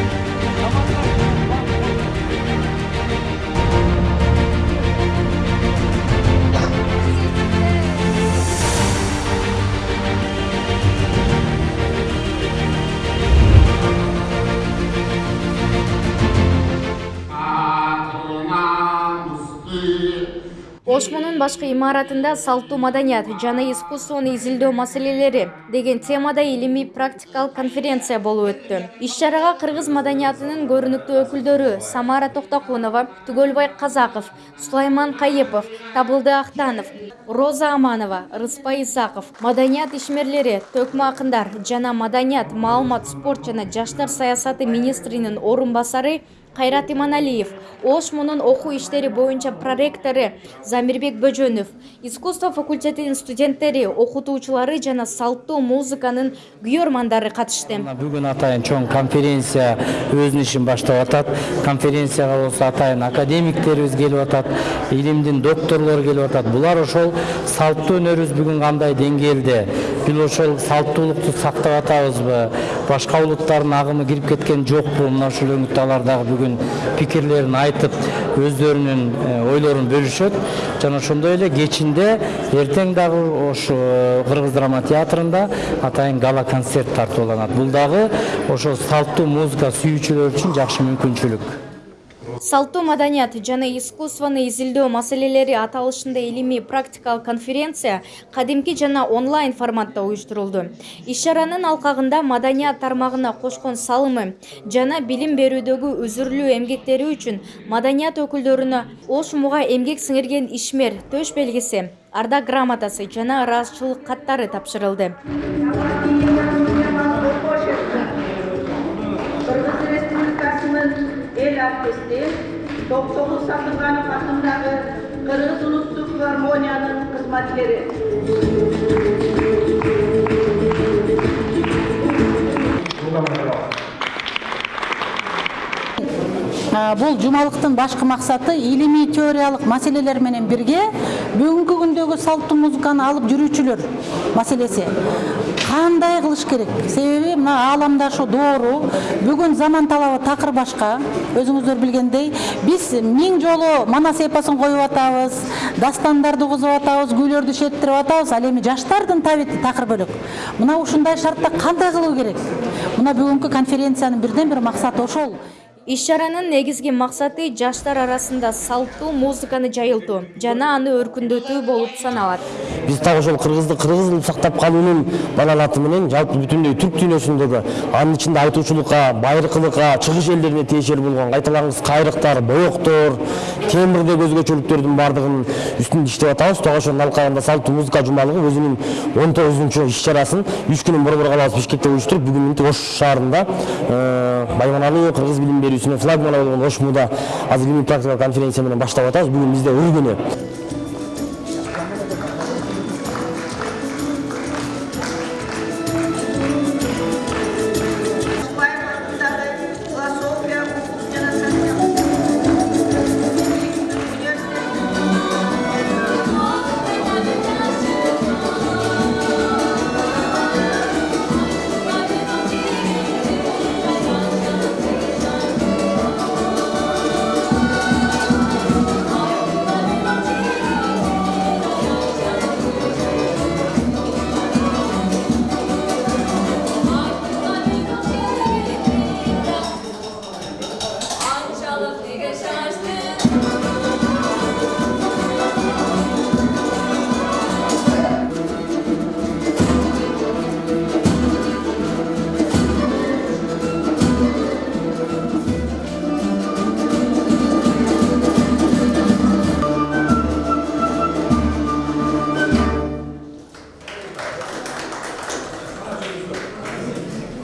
Então, vamos lá. Ошмонун башкы имаратында салттуу маданият жана искусствону изилдөө маселелери деген темада илимий практикалык конференция болуп өттү. Иш чарага кыргыз маданиятынын көрүнүктүү өкүлдөрү самара токтокунова түгөлбай казаков сулайман кайыпов табылды актанов роза аманова рыспай исаков маданият ишмерлери төкмө акындар жана маданият маалымат спорт жана жаштар саясаты министринин орун басары кайрат иманалиев ош мунун окуу иштери боюнча проректору замирбек бөжөнов искусство факультетинин студенттери окутуучулары жана салттуу музыканын күйөрмандары катышты бүгүн атайын чоң конференция өзүнүн ишин баштап атат конференцияга болсо атайын академиктерибиз келип атат илимдин докторлору келип атат булар ошол салттуу өнөрүбүз бүгүн кандай деңгээлде бул ошол салттуулукту сактап атабызбы башка улуттардын агымы кирип кеткен жокпу мына ушул өңүттө алар дагы пикирлерин айтып өздөрүнүн ойлорун бөлүшөт жана ошондой эле кечинде эртең дагы ошо кыргыз драма театрында атайын гала концерт тартууланат бул дагы ошол салттуу музыка сүйүүчүлөр үчүн жакшы мүмкүнчүлүк салттуу маданият жана искусствону изилдөө маселелери аталышында илимий практикалык конференция кадимки жана онлайн форматта уюштурулду. Иш чаранын алкагында маданият тармагына кошкон салымы жана билим берүүдөгү үзүрлүү эмгектери үчүн маданият өкүлдөрүнө ош муга эмгек сиңирген ишмер төш белгиси ардак грамотасы жана ыраазычылык каттары тапшырылды эл артисти токтогул сатырганов атындагы кыргыз улуттук филармониянын кызматкери бул жумалыктын башкы максаты илимий теориялык маселелер менен бирге бүгүнкү күндөгү салттуу музыканы алып жүрүүчүлөр маселеси. Кандай кылыш керек? Себеби мына ааламда ошо доору бүгүн заман талабы такыр башка. Өзүңүздөр билгендей биз миң жолу манас эпосун коюп атабыз дастандарды угузуп атабыз күүлөрдү шерттирип атабыз ал эми жаштардын табити такыр бөлөк. Мына ушундай шартта кандай кылуу керек? Мына бүгүнкү конференциянын бирден бир максаты ошол иш чаранын негизги максаты жаштар арасында салттуу музыканы жайылтуу жана аны өркүндөтүү болуп саналат биз так ошол кыргызды кыргыз кылып сактап калуунун балалаты менен жалпы бүтүндөй түрк дүйнөсүндөгү анын ичинде айтуучулукка байыркылыкка чыгыш элдерине тиешелүү болгон кайталангыс кайрыктар боектор тембрдеги өзгөчөлүктөрдүн баардыгынын үстүндө иштеп атабыз дагы ошонун алкагында салттуу музыка жумалыгы өзүнүн он тогузунчу иш чарасын үч күнүн борбор калабыз бишкекте уюштуруп бүгүн мынтип ош шаарында байманалуу кыргыз билим берүүсүнө флагманы болгон ошмуда азыр илимий конференция менен баштап атабыз бүгүн бизде ыр күнү